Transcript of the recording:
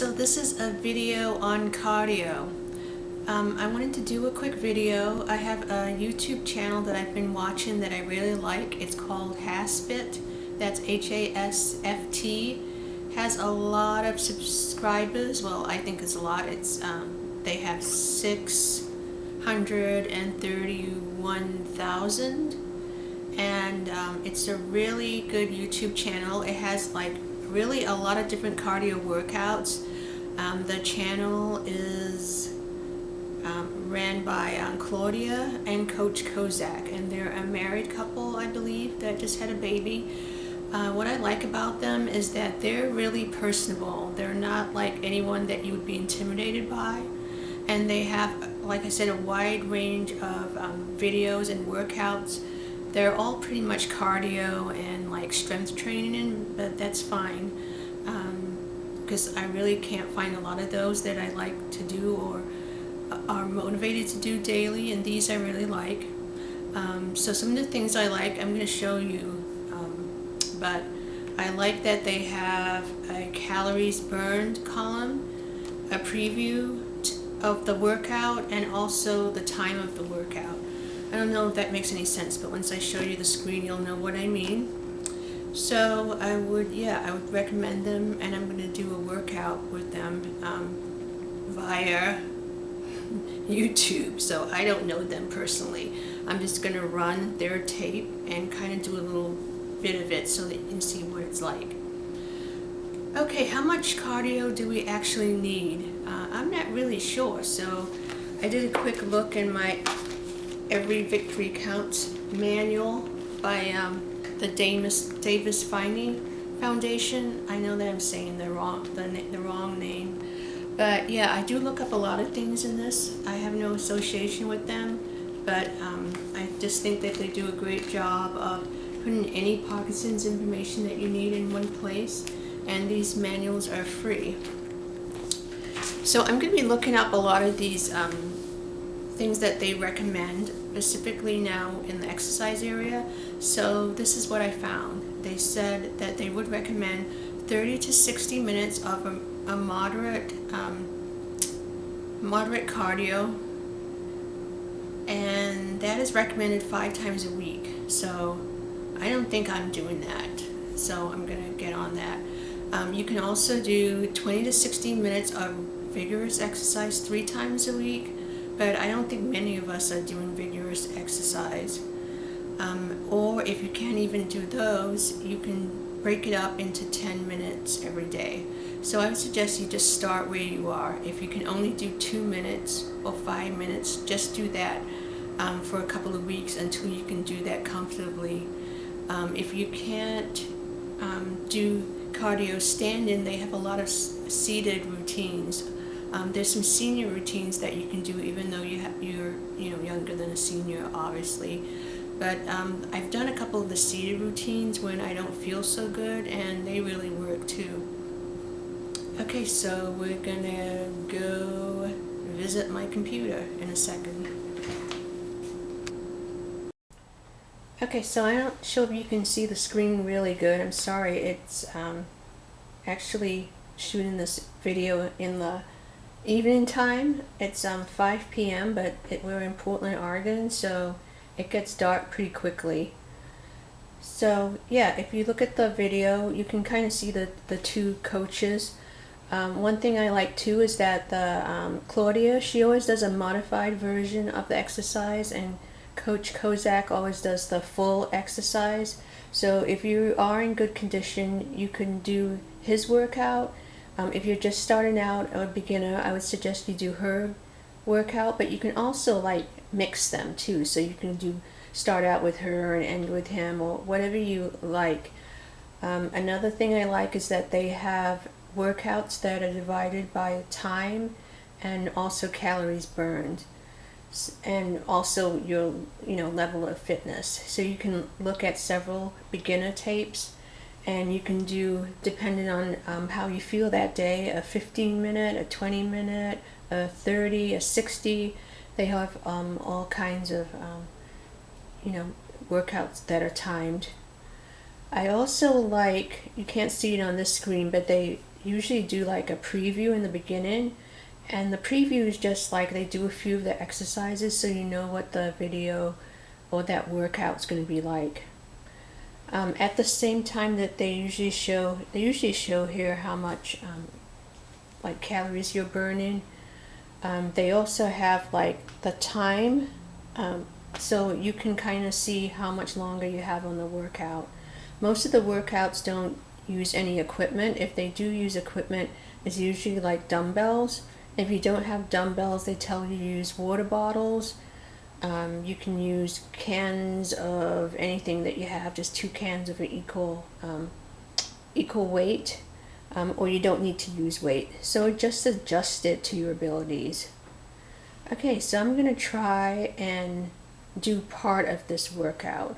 So this is a video on cardio. Um, I wanted to do a quick video. I have a YouTube channel that I've been watching that I really like. It's called HASfit. That's H-A-S-F-T. Has a lot of subscribers. Well, I think it's a lot. It's um, They have 631,000 and um, it's a really good YouTube channel. It has like really a lot of different cardio workouts. Um, the channel is um, ran by um, Claudia and Coach Kozak, and they're a married couple, I believe, that just had a baby. Uh, what I like about them is that they're really personable. They're not like anyone that you would be intimidated by. And they have, like I said, a wide range of um, videos and workouts they're all pretty much cardio and like strength training, but that's fine because um, I really can't find a lot of those that I like to do or are motivated to do daily, and these I really like. Um, so some of the things I like, I'm going to show you, um, but I like that they have a calories burned column, a preview of the workout, and also the time of the workout. I don't know if that makes any sense, but once I show you the screen, you'll know what I mean. So I would, yeah, I would recommend them, and I'm going to do a workout with them um, via YouTube. So I don't know them personally. I'm just going to run their tape and kind of do a little bit of it so that you can see what it's like. Okay, how much cardio do we actually need? Uh, I'm not really sure, so I did a quick look in my Every Victory Counts manual by um, the Davis, Davis Phinney Foundation. I know that I'm saying the wrong, the, the wrong name. But yeah, I do look up a lot of things in this. I have no association with them, but um, I just think that they do a great job of putting any Parkinson's information that you need in one place, and these manuals are free. So I'm going to be looking up a lot of these um, things that they recommend specifically now in the exercise area. So this is what I found. They said that they would recommend 30 to 60 minutes of a, a moderate um, moderate cardio and that is recommended five times a week. So I don't think I'm doing that. So I'm gonna get on that. Um, you can also do 20 to 60 minutes of vigorous exercise three times a week but I don't think many of us are doing vigorous exercise. Um, or if you can't even do those, you can break it up into 10 minutes every day. So I would suggest you just start where you are. If you can only do two minutes or five minutes, just do that um, for a couple of weeks until you can do that comfortably. Um, if you can't um, do cardio standing, they have a lot of seated routines. Um, there's some senior routines that you can do even though you you're you know younger than a senior obviously but um, I've done a couple of the seated routines when I don't feel so good and they really work too. Okay so we're gonna go visit my computer in a second. Okay so I'm not sure if you can see the screen really good. I'm sorry it's um, actually shooting this video in the evening time. It's um, 5 p.m. but it, we're in Portland, Oregon, so it gets dark pretty quickly. So yeah, if you look at the video, you can kind of see the, the two coaches. Um, one thing I like too is that the um, Claudia, she always does a modified version of the exercise and Coach Kozak always does the full exercise. So if you are in good condition, you can do his workout um, if you're just starting out or a beginner, I would suggest you do her workout, but you can also like mix them too. So you can do start out with her and end with him or whatever you like. Um, another thing I like is that they have workouts that are divided by time and also calories burned and also your you know level of fitness so you can look at several beginner tapes and you can do depending on um, how you feel that day a 15 minute a 20 minute a 30 a 60 they have um, all kinds of um, you know workouts that are timed I also like you can't see it on this screen but they usually do like a preview in the beginning and the preview is just like they do a few of the exercises so you know what the video or that workout is going to be like. Um, at the same time that they usually show, they usually show here how much um, like calories you're burning. Um, they also have like the time, um, so you can kind of see how much longer you have on the workout. Most of the workouts don't use any equipment. If they do use equipment, it's usually like dumbbells. If you don't have dumbbells, they tell you to use water bottles um, you can use cans of anything that you have, just two cans of equal um, equal weight, um, or you don't need to use weight. So just adjust it to your abilities. Okay, so I'm going to try and do part of this workout.